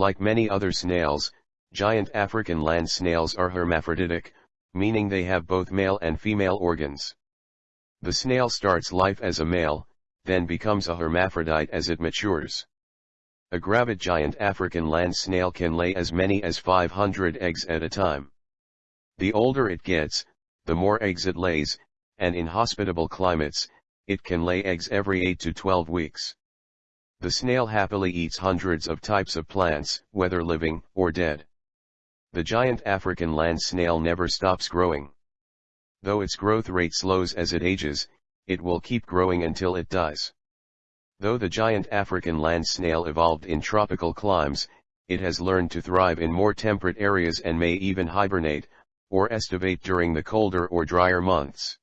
Like many other snails, giant African land snails are hermaphroditic, meaning they have both male and female organs. The snail starts life as a male, then becomes a hermaphrodite as it matures. A gravid giant African land snail can lay as many as 500 eggs at a time. The older it gets, the more eggs it lays, and in hospitable climates, it can lay eggs every 8 to 12 weeks. The snail happily eats hundreds of types of plants, whether living or dead. The giant African land snail never stops growing. Though its growth rate slows as it ages, it will keep growing until it dies. Though the giant African land snail evolved in tropical climes, it has learned to thrive in more temperate areas and may even hibernate, or estivate during the colder or drier months.